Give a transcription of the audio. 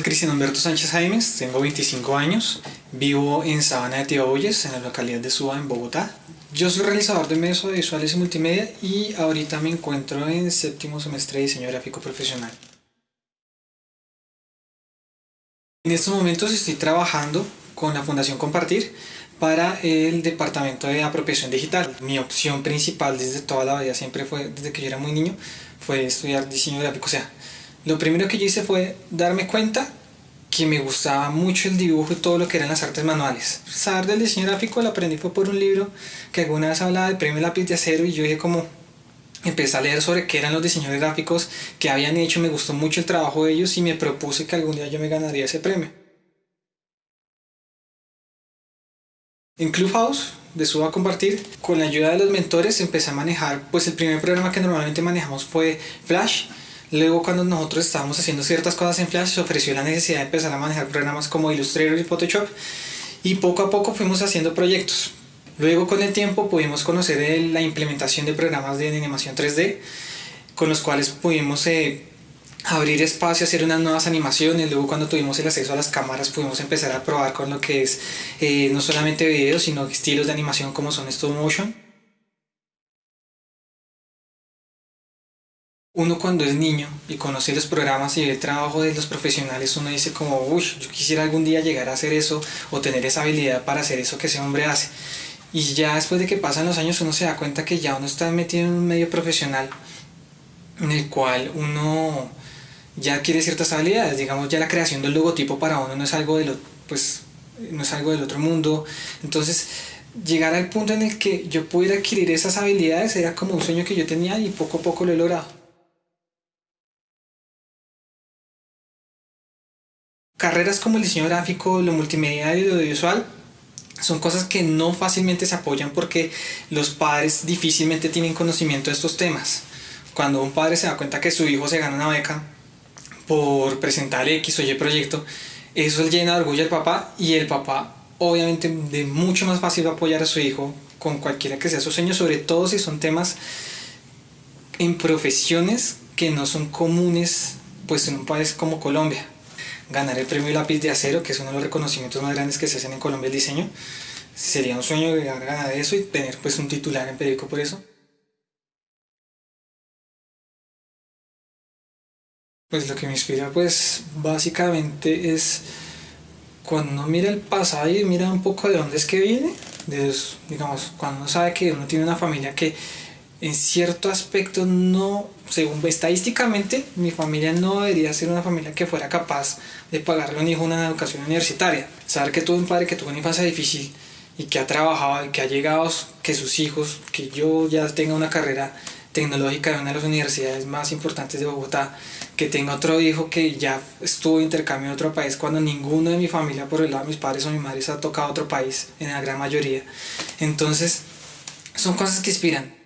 Cristian Humberto Sánchez Jaimes, tengo 25 años, vivo en Sabana de Tibauyes, en la localidad de Suba, en Bogotá. Yo soy realizador de medios audiovisuales y multimedia y ahorita me encuentro en séptimo semestre de diseño gráfico profesional. En estos momentos estoy trabajando con la Fundación Compartir para el departamento de apropiación digital. Mi opción principal desde toda la vida, siempre fue, desde que yo era muy niño, fue estudiar diseño gráfico. O sea, lo primero que yo hice fue darme cuenta que me gustaba mucho el dibujo y todo lo que eran las artes manuales. Saber del diseño gráfico lo aprendí fue por un libro que alguna vez hablaba del premio lápiz de acero y yo dije como empecé a leer sobre qué eran los diseñadores gráficos que habían hecho, me gustó mucho el trabajo de ellos y me propuse que algún día yo me ganaría ese premio. En Clubhouse de Suba a Compartir, con la ayuda de los mentores empecé a manejar, pues el primer programa que normalmente manejamos fue Flash, Luego cuando nosotros estábamos haciendo ciertas cosas en Flash se ofreció la necesidad de empezar a manejar programas como Illustrator y Photoshop y poco a poco fuimos haciendo proyectos. Luego con el tiempo pudimos conocer la implementación de programas de animación 3D con los cuales pudimos eh, abrir espacio, hacer unas nuevas animaciones. Luego cuando tuvimos el acceso a las cámaras pudimos empezar a probar con lo que es eh, no solamente videos sino estilos de animación como son stop motion. Uno cuando es niño y conoce los programas y ve el trabajo de los profesionales, uno dice como, uy, yo quisiera algún día llegar a hacer eso o tener esa habilidad para hacer eso que ese hombre hace. Y ya después de que pasan los años uno se da cuenta que ya uno está metido en un medio profesional en el cual uno ya quiere ciertas habilidades, digamos ya la creación del logotipo para uno no es algo de lo, pues, no es algo del otro mundo, entonces llegar al punto en el que yo pudiera adquirir esas habilidades era como un sueño que yo tenía y poco a poco lo he logrado. Carreras como el diseño gráfico, lo multimedia y lo audiovisual son cosas que no fácilmente se apoyan porque los padres difícilmente tienen conocimiento de estos temas. Cuando un padre se da cuenta que su hijo se gana una beca por presentar X o Y proyecto, eso llena de orgullo al papá y el papá obviamente de mucho más fácil va a apoyar a su hijo con cualquiera que sea su sueño, sobre todo si son temas en profesiones que no son comunes pues en un país como Colombia ganar el premio lápiz de acero, que es uno de los reconocimientos más grandes que se hacen en Colombia el diseño. Sería un sueño ganar eso y tener pues un titular en periódico por eso. Pues lo que me inspira pues básicamente es cuando uno mira el pasado y mira un poco de dónde es que viene, digamos, cuando uno sabe que uno tiene una familia que en cierto aspecto no, según estadísticamente, mi familia no debería ser una familia que fuera capaz de pagarle a un hijo una educación universitaria. Saber que tuve un padre que tuvo una infancia difícil y que ha trabajado y que ha llegado, que sus hijos, que yo ya tenga una carrera tecnológica en una de las universidades más importantes de Bogotá, que tenga otro hijo que ya estuvo de intercambio en otro país cuando ninguno de mi familia, por el lado de mis padres o mi madre, se ha tocado otro país, en la gran mayoría. Entonces, son cosas que inspiran